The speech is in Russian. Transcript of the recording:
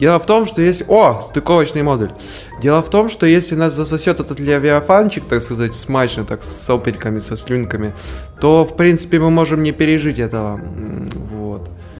Дело в том, что если... О, стыковочный модуль. Дело в том, что если нас засосет этот левиафанчик, так сказать, смачно, так с сопельками, со слюнками, то, в принципе, мы можем не пережить этого.